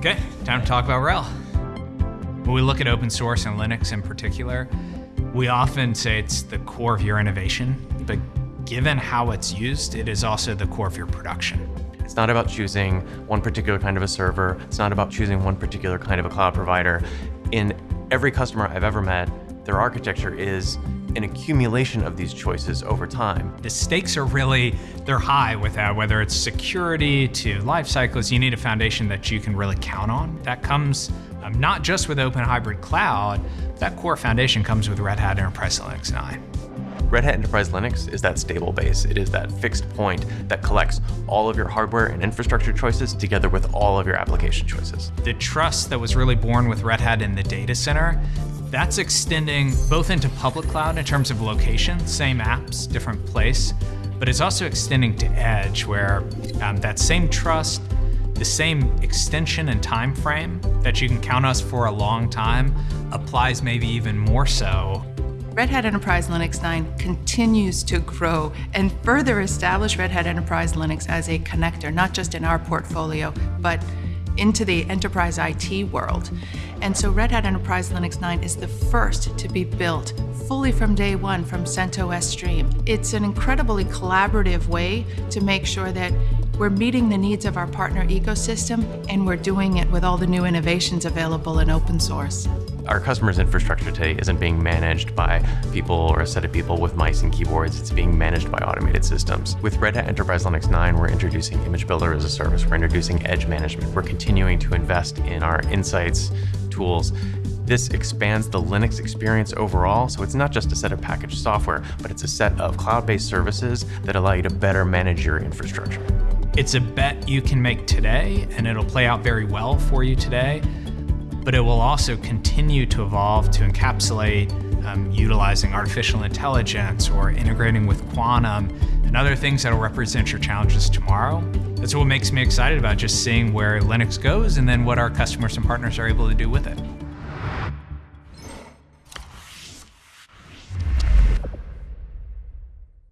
Okay, time to talk about RHEL. When we look at open source and Linux in particular, we often say it's the core of your innovation, but given how it's used, it is also the core of your production. It's not about choosing one particular kind of a server. It's not about choosing one particular kind of a cloud provider. In every customer I've ever met, their architecture is an accumulation of these choices over time. The stakes are really, they're high with that, whether it's security to life cycles, you need a foundation that you can really count on. That comes um, not just with Open Hybrid Cloud, that core foundation comes with Red Hat Enterprise Linux 9. Red Hat Enterprise Linux is that stable base. It is that fixed point that collects all of your hardware and infrastructure choices together with all of your application choices. The trust that was really born with Red Hat in the data center that's extending both into public cloud in terms of location, same apps, different place, but it's also extending to edge where um, that same trust, the same extension and time frame that you can count us for a long time applies maybe even more so. Red Hat Enterprise Linux 9 continues to grow and further establish Red Hat Enterprise Linux as a connector, not just in our portfolio, but into the enterprise IT world. And so Red Hat Enterprise Linux 9 is the first to be built fully from day one from CentOS Stream. It's an incredibly collaborative way to make sure that we're meeting the needs of our partner ecosystem and we're doing it with all the new innovations available in open source. Our customers' infrastructure today isn't being managed by people or a set of people with mice and keyboards. It's being managed by automated systems. With Red Hat Enterprise Linux 9, we're introducing Image Builder as a service. We're introducing edge management. We're continuing to invest in our insights tools this expands the Linux experience overall, so it's not just a set of packaged software, but it's a set of cloud-based services that allow you to better manage your infrastructure. It's a bet you can make today, and it'll play out very well for you today but it will also continue to evolve to encapsulate um, utilizing artificial intelligence or integrating with quantum and other things that will represent your challenges tomorrow. That's what makes me excited about just seeing where Linux goes and then what our customers and partners are able to do with it.